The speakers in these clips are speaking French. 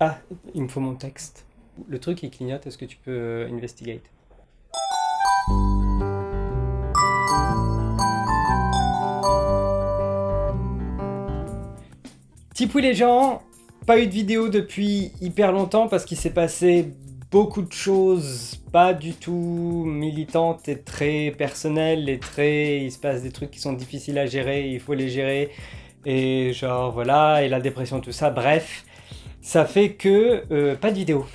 Ah, il me faut mon texte. Le truc il clignote, est-ce que tu peux euh, investigate? Tipou les gens, pas eu de vidéo depuis hyper longtemps parce qu'il s'est passé beaucoup de choses pas du tout militantes et très personnelles et très... Il se passe des trucs qui sont difficiles à gérer, il faut les gérer et genre voilà, et la dépression, tout ça, bref. Ça fait que euh, pas de vidéo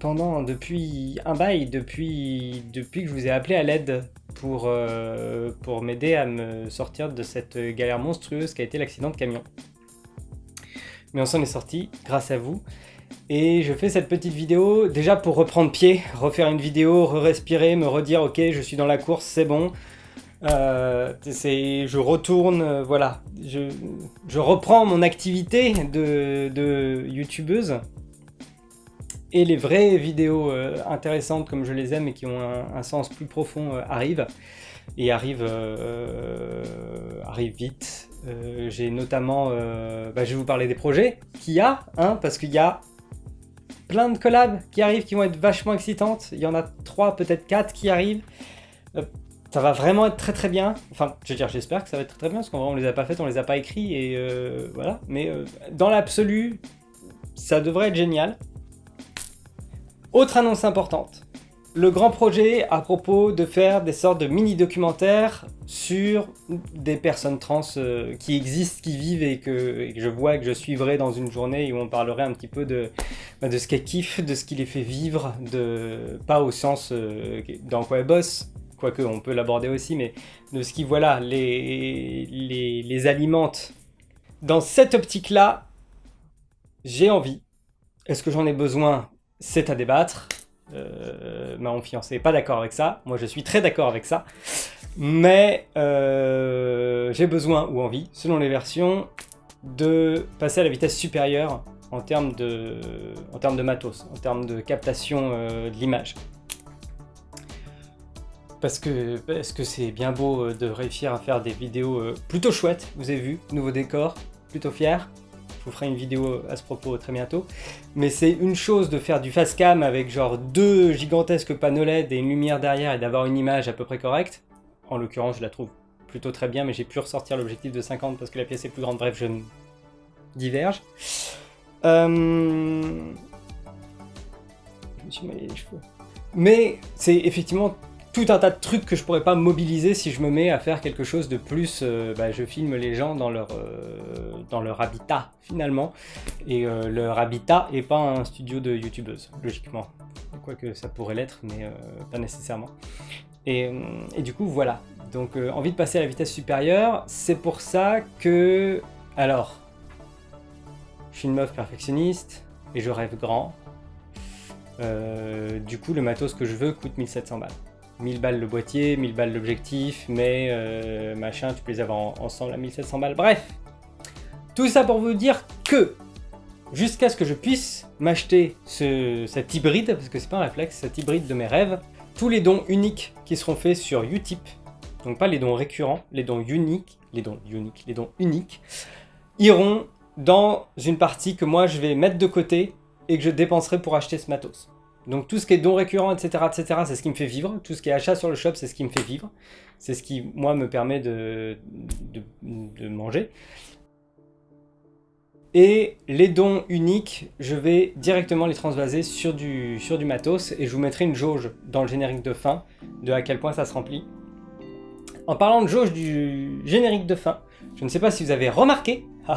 pendant depuis un bail, depuis, depuis que je vous ai appelé à l'aide pour, euh, pour m'aider à me sortir de cette galère monstrueuse qui a été l'accident de camion. Mais on s'en est sorti grâce à vous. Et je fais cette petite vidéo déjà pour reprendre pied, refaire une vidéo, re-respirer, me redire ok je suis dans la course, c'est bon. Euh, je retourne, euh, voilà, je, reprends mon activité de, youtubeuse. Et les vraies vidéos euh, intéressantes comme je les aime et qui ont un, sens plus profond arrivent. Et arrivent, arrivent vite. J'ai notamment, bah, je vais vous parler des projets qu'il y a, hein, parce qu'il y a plein de collabs qui arrivent qui vont être vachement excitantes. Il y en a trois, peut-être quatre qui arrivent. Ça va vraiment être très très bien. Enfin, je veux dire, j'espère que ça va être très très bien, parce qu'on ne les a pas faites, on les a pas écrits, et euh, voilà. Mais euh, dans l'absolu, ça devrait être génial. Autre annonce importante le grand projet à propos de faire des sortes de mini-documentaires sur des personnes trans euh, qui existent, qui vivent et que, je vois que je suivrai dans une journée où on parlerait un petit peu de, bah, de ce qu'elles kiffent, de ce qui les fait vivre, de pas au sens euh, dans quoi elles bossent, quoique on peut l'aborder aussi, mais de ce qui, voilà, les, les, alimente. Dans cette optique-là, j'ai envie. Est-ce que j'en ai besoin? C'est à débattre. Euh, ma fiancé n'est pas d'accord avec ça. Moi, je suis très d'accord avec ça. Mais euh, j'ai besoin ou envie, selon les versions, de passer à la vitesse supérieure en termes de, en matos, en termes de captation euh, de l'image. Parce que parce que c'est bien beau de réussir à faire des vidéos plutôt chouettes, vous avez vu, nouveau décor, plutôt fier, je vous ferai une vidéo à ce propos très bientôt. Mais c'est une chose de faire du fast cam avec genre deux gigantesques panneaux LED et une lumière derrière et d'avoir une image à peu près correcte. En l'occurrence, je la trouve plutôt très bien, mais j'ai pu ressortir l'objectif de 50 parce que la pièce est plus grande. Bref, je diverge. Euh, je me suis mêlé les cheveux. Mais c'est effectivement tout un tas de trucs que je pourrais pas mobiliser si je me mets à faire quelque chose de plus, euh, bah, je filme les gens dans leur, euh, dans leur habitat finalement, et euh, leur habitat est pas un studio de youtubeuse, logiquement, quoique ça pourrait l'être, mais pas nécessairement. Et, et, du coup voilà, donc envie de passer à la vitesse supérieure, c'est pour ça que, alors, je suis une meuf perfectionniste, et je rêve grand, du coup le matos que je veux coûte 1700 balles. 1000 balles le boîtier, 1000 balles l'objectif, mais euh, machin, tu peux les avoir ensemble à 1700 balles. Bref, tout ça pour vous dire que, jusqu'à ce que je puisse m'acheter ce, cet hybride, parce que c'est pas un réflexe, cet hybride de mes rêves, tous les dons uniques qui seront faits sur Utip, donc pas les dons récurrents, les dons uniques, les dons uniques, les dons uniques, iront dans une partie que moi je vais mettre de côté et que je dépenserai pour acheter ce matos. Donc tout ce qui est don récurrent, etc., etc., c'est ce qui me fait vivre. Tout ce qui est achat sur le shop, c'est ce qui me fait vivre. C'est ce qui, moi, me permet de, de, manger. Et les dons uniques, je vais directement les transvaser sur du, sur du matos et je vous mettrai une jauge dans le générique de fin de à quel point ça se remplit. En parlant de jauge du générique de fin, je ne sais pas si vous avez remarqué,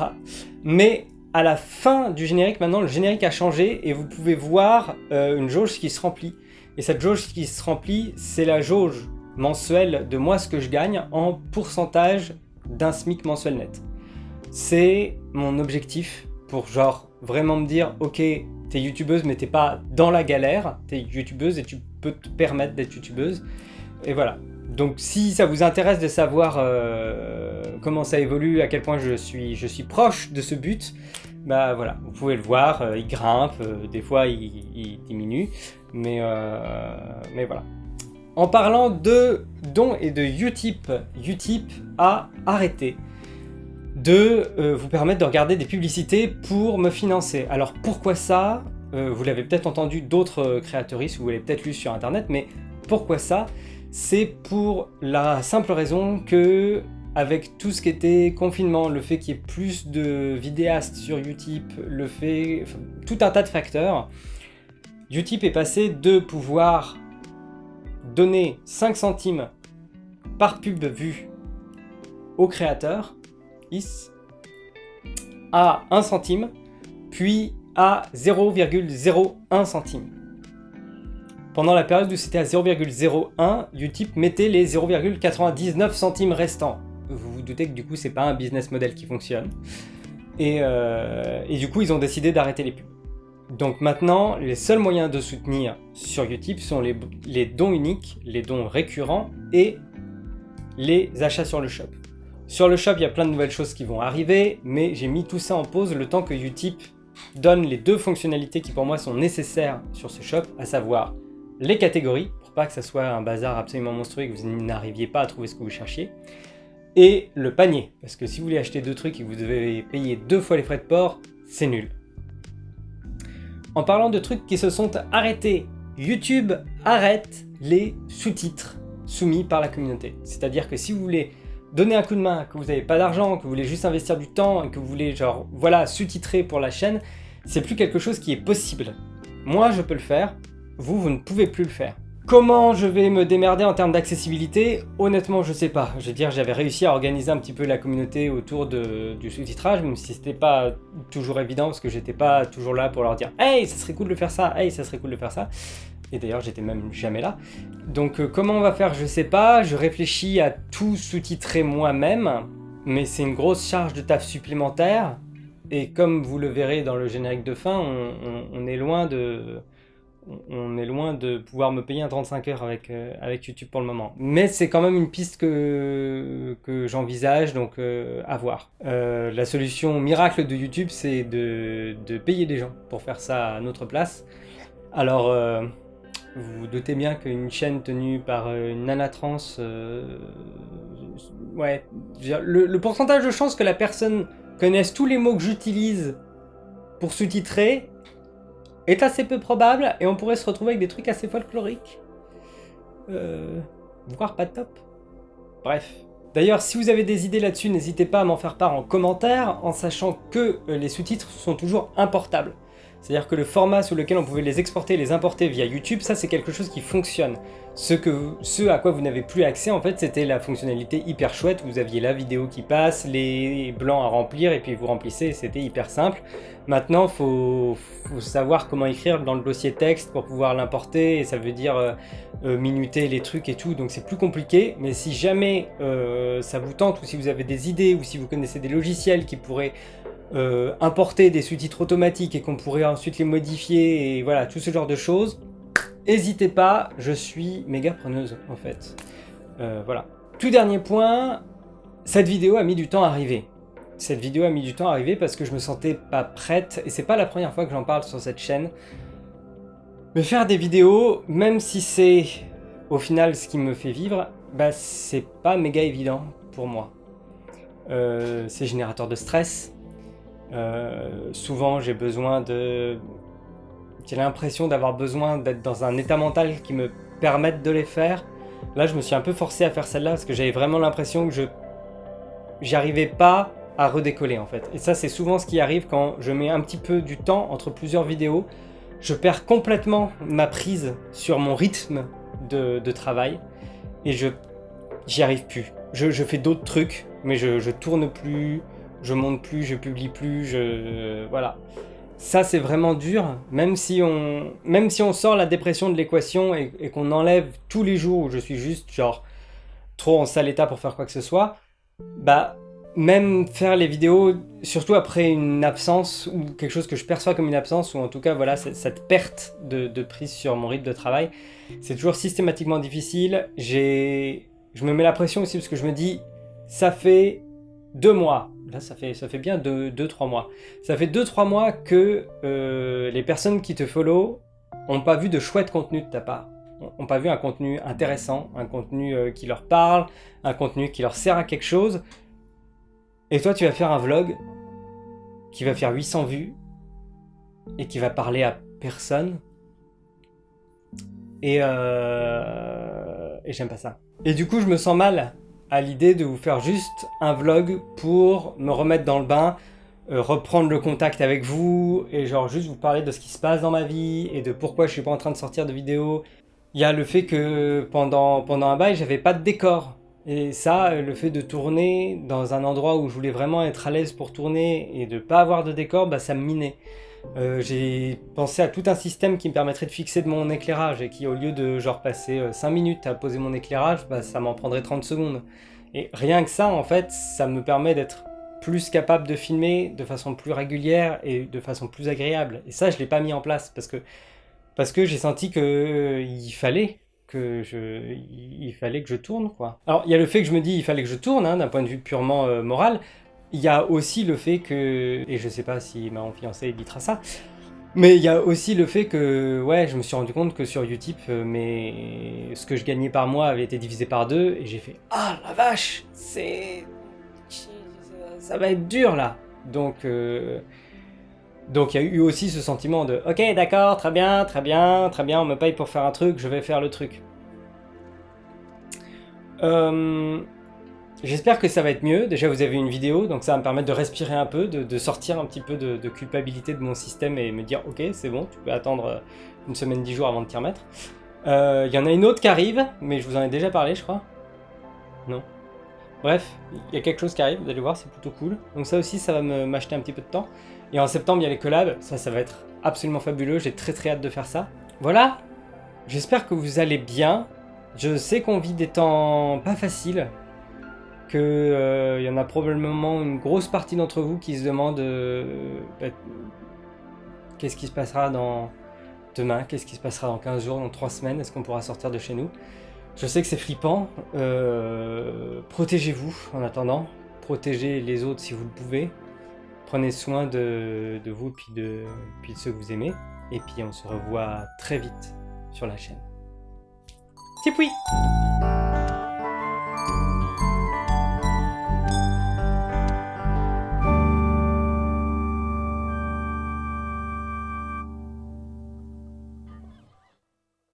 mais à la fin du générique, maintenant, le générique a changé et vous pouvez voir euh, une jauge qui se remplit. Et cette jauge qui se remplit, c'est la jauge mensuelle de moi ce que je gagne en pourcentage d'un SMIC mensuel net. C'est mon objectif pour genre vraiment me dire ok t'es youtubeuse mais t'es pas dans la galère, t'es youtubeuse et tu peux te permettre d'être youtubeuse. Et voilà. Donc si ça vous intéresse de savoir euh, comment ça évolue, à quel point je suis, je suis proche de ce but, bah voilà, vous pouvez le voir, euh, il grimpe, euh, des fois il, diminue, mais, mais voilà. En parlant de dons et de Utip, Utip a arrêté de vous permettre de regarder des publicités pour me financer. Alors pourquoi ça Vous l'avez peut-être entendu d'autres créateuristes, vous l'avez peut-être lu sur internet, mais pourquoi ça? C'est pour la simple raison que avec tout ce qui était confinement, le fait qu'il y ait plus de vidéastes sur Utip, le fait... tout un tas de facteurs, Utip est passé de pouvoir donner 5 centimes par pub vue au créateur, à 1 centime, puis à 0,01 centime. Pendant la période où c'était à 0,01, Utip mettait les 0,99 centimes restants. Vous vous doutez que du coup c'est pas un business model qui fonctionne. Et, euh, et du coup ils ont décidé d'arrêter les pubs. Donc maintenant, les seuls moyens de soutenir sur Utip sont les, les, dons uniques, les dons récurrents et les achats sur le shop. Sur le shop, il y a plein de nouvelles choses qui vont arriver, mais j'ai mis tout ça en pause le temps que Utip donne les deux fonctionnalités qui pour moi sont nécessaires sur ce shop, à savoir les catégories, pour pas que ça soit un bazar absolument monstrueux et que vous n'arriviez pas à trouver ce que vous cherchiez, et le panier, parce que si vous voulez acheter deux trucs et que vous devez payer deux fois les frais de port, c'est nul. En parlant de trucs qui se sont arrêtés, YouTube arrête les sous-titres soumis par la communauté. C'est-à-dire que si vous voulez donner un coup de main, que vous n'avez pas d'argent, que vous voulez juste investir du temps, et que vous voulez genre, voilà, sous-titrer pour la chaîne, c'est plus quelque chose qui est possible. Moi, je peux le faire, vous, vous ne pouvez plus le faire. Comment je vais me démerder en termes d'accessibilité? Honnêtement, je sais pas. Je veux dire, j'avais réussi à organiser un petit peu la communauté autour du sous-titrage, même si c'était pas toujours évident, parce que j'étais pas toujours là pour leur dire « Hey, ça serait cool de faire ça Hey, ça serait cool de faire ça !» Et d'ailleurs, j'étais même jamais là. Donc euh, comment on va faire? Je sais pas. Je réfléchis à tout sous-titrer moi-même, mais c'est une grosse charge de taf supplémentaire. Et comme vous le verrez dans le générique de fin, on est loin de on est loin de pouvoir me payer un 35 heures avec, euh, avec YouTube pour le moment. Mais c'est quand même une piste que, que j'envisage, donc euh, à voir. Euh, la solution miracle de YouTube, c'est de, de, payer des gens pour faire ça à notre place. Alors, vous vous doutez bien qu'une chaîne tenue par une nana trans, ouais, le, le pourcentage de chances que la personne connaisse tous les mots que j'utilise pour sous-titrer est assez peu probable et on pourrait se retrouver avec des trucs assez folkloriques. Euh, voire pas top. Bref. D'ailleurs, si vous avez des idées là-dessus, n'hésitez pas à m'en faire part en commentaire, en sachant que euh, les sous-titres sont toujours importables. C'est-à-dire que le format sur lequel on pouvait les exporter et les importer via YouTube, ça c'est quelque chose qui fonctionne. Ce à quoi vous n'avez plus accès, en fait, c'était la fonctionnalité hyper chouette. Vous aviez la vidéo qui passe, les blancs à remplir, et puis vous remplissez, c'était hyper simple. Maintenant, il faut, savoir comment écrire dans le dossier texte pour pouvoir l'importer, et ça veut dire euh, euh, minuter les trucs et tout, donc c'est plus compliqué. Mais si jamais euh, ça vous tente, ou si vous avez des idées, ou si vous connaissez des logiciels qui pourraient euh, importer des sous-titres automatiques et qu'on pourrait ensuite les modifier et voilà, tout ce genre de choses, n'hésitez pas, je suis méga preneuse en fait. Euh, voilà. Tout dernier point, cette vidéo a mis du temps à arriver. Cette vidéo a mis du temps à arriver parce que je me sentais pas prête, et c'est pas la première fois que j'en parle sur cette chaîne. Mais faire des vidéos, même si c'est au final ce qui me fait vivre, bah c'est pas méga évident pour moi. Euh, c'est générateur de stress, euh, souvent, j'ai besoin de... J'ai l'impression d'avoir besoin d'être dans un état mental qui me permette de les faire. Là, je me suis un peu forcé à faire celle-là parce que j'avais vraiment l'impression que je... J'arrivais pas à redécoller en fait. Et ça, c'est souvent ce qui arrive quand je mets un petit peu du temps entre plusieurs vidéos. Je perds complètement ma prise sur mon rythme de, travail et je j'y arrive plus. Je, je fais d'autres trucs, mais je, je tourne plus, je monte plus, je publie plus, je... voilà. Ça, c'est vraiment dur, même si, on, même si on sort la dépression de l'équation et, qu'on enlève tous les jours où je suis juste, genre, trop en sale état pour faire quoi que ce soit, bah, même faire les vidéos, surtout après une absence, ou quelque chose que je perçois comme une absence, ou en tout cas, voilà, cette perte de, de prise sur mon rythme de travail, c'est toujours systématiquement difficile. Je me mets la pression aussi parce que je me dis, ça fait deux mois, là ça fait, ça fait bien 2-3 mois, ça fait 2-3 mois que euh, les personnes qui te follow n'ont pas vu de chouette contenu de ta part, n'ont pas vu un contenu intéressant, un contenu euh, qui leur parle, un contenu qui leur sert à quelque chose, Et toi, tu vas faire un vlog qui va faire 800 vues et qui va parler à personne. Euh... et j'aime pas ça. Et du coup, je me sens mal à l'idée de vous faire juste un vlog pour me remettre dans le bain, euh, reprendre le contact avec vous, et genre juste vous parler de ce qui se passe dans ma vie, et de pourquoi je suis pas en train de sortir de vidéos. Il y a le fait que pendant, pendant un bail, j'avais pas de décor. Et ça, le fait de tourner dans un endroit où je voulais vraiment être à l'aise pour tourner et de pas avoir de décor, bah ça me minait. Euh, j'ai pensé à tout un système qui me permettrait de fixer mon éclairage et qui au lieu de genre passer 5 euh, minutes à poser mon éclairage, bah, ça m'en prendrait 30 secondes. Et rien que ça, en fait, ça me permet d'être plus capable de filmer de façon plus régulière et de façon plus agréable. Et ça, je l'ai pas mis en place parce que, parce que j'ai senti qu'il euh, fallait que je, fallait que je tourne, quoi. Alors, il y a le fait que je me dis il fallait que je tourne, hein, d'un point de vue purement moral, il y a aussi le fait que, et je sais pas si ma fiancée éditera ça, mais il y a aussi le fait que, ouais, je me suis rendu compte que sur Utip, euh, mais ce que je gagnais par mois avait été divisé par deux, et j'ai fait « Ah, la vache C'est... ça va être dur, là !» Donc, euh, donc il y a eu aussi ce sentiment de « Ok, d'accord, très bien, très bien, très bien, on me paye pour faire un truc, je vais faire le truc. Euh, J'espère que ça va être mieux. Déjà, vous avez une vidéo, donc ça va me permettre de respirer un peu, de, sortir un petit peu de, culpabilité de mon système et me dire « Ok, c'est bon, tu peux attendre euh, une semaine, dix jours avant de t'y remettre. Euh, » Il y en a une autre qui arrive, mais je vous en ai déjà parlé, je crois. Non. Bref, il y a quelque chose qui arrive, vous allez voir, c'est plutôt cool. Donc ça aussi, ça va m'acheter un petit peu de temps. Et en septembre, il y a les collabs, ça, ça va être absolument fabuleux, j'ai très très hâte de faire ça. Voilà, j'espère que vous allez bien. Je sais qu'on vit des temps pas faciles, qu'il euh, y en a probablement une grosse partie d'entre vous qui se demandent euh, bah, qu'est-ce qui se passera dans demain, qu'est-ce qui se passera dans 15 jours, dans 3 semaines, est-ce qu'on pourra sortir de chez nous? Je sais que c'est flippant, euh, protégez-vous en attendant, protégez les autres si vous le pouvez, prenez soin de, vous puis de, puis de ceux que vous aimez, et puis on se revoit très vite sur la chaîne. Tipoui